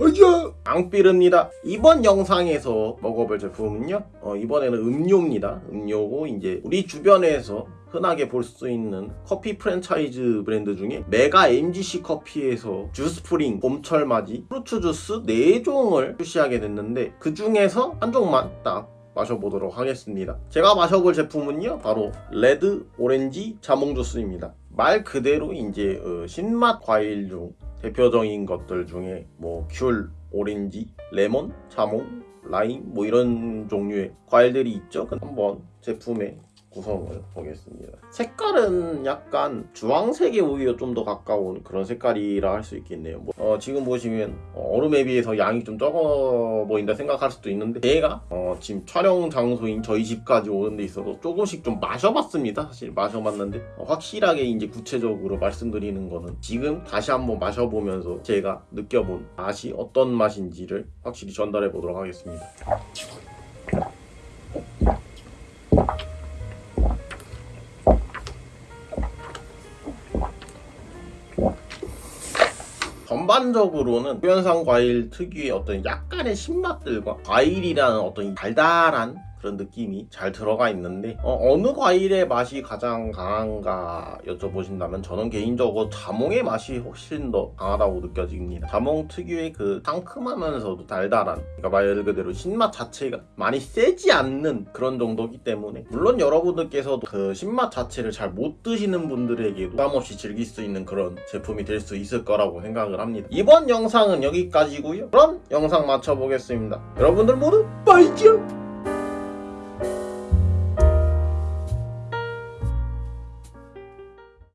어저 앙삐릅니다. 이번 영상에서 먹어볼 제품은요. 어, 이번에는 음료입니다. 음료고 이제 우리 주변에서 흔하게 볼 수 있는 커피 프랜차이즈 브랜드 중에 메가 MGC 커피에서 주스프링, 봄철 맞이, fruits 주스 4종을 출시하게 됐는데 그 중에서 한 종만 딱 마셔보도록 하겠습니다. 제가 마셔볼 제품은요. 바로 레드 오렌지 자몽 주스입니다. 말 그대로 이제 어, 신맛 과일 중 대표적인 것들 중에 뭐 귤, 오렌지, 레몬, 자몽, 라임 뭐 이런 종류의 과일들이 있죠. 한번 제품의 구성을 보겠습니다. 색깔은 약간 주황색에 오히려 좀 더 가까운 그런 색깔이라 할 수 있겠네요. 뭐, 어, 지금 보시면 어, 얼음에 비해서 양이 좀 적어 보인다 생각할 수도 있는데 제가 어, 지금 촬영 장소인 저희 집까지 오는 데 있어서 조금씩 좀 마셔봤습니다. 사실 마셔봤는데 어, 확실하게 이제 구체적으로 말씀드리는 거는 지금 다시 한번 마셔보면서 제가 느껴본 맛이 어떤 맛인지를 확실히 전달해 보도록 하겠습니다. 전반적으로는 후연상 과일 특유의 어떤 약간의 신맛들과 과일이라는 어떤 달달한 그런 느낌이 잘 들어가 있는데 어, 느 과일의 맛이 가장 강한가 여쭤보신다면 저는 개인적으로 자몽의 맛이 훨씬 더 강하다고 느껴집니다. 자몽 특유의 그 상큼하면서도 달달한 그러니까 말 그대로 신맛 자체가 많이 세지 않는 그런 정도기 때문에 물론 여러분들께서도 그 신맛 자체를 잘 못 드시는 분들에게도 부담 없이 즐길 수 있는 그런 제품이 될 수 있을 거라고 생각을 합니다. 이번 영상은 여기까지고요. 그럼 영상 마쳐보겠습니다. 여러분들 모두 빠이죠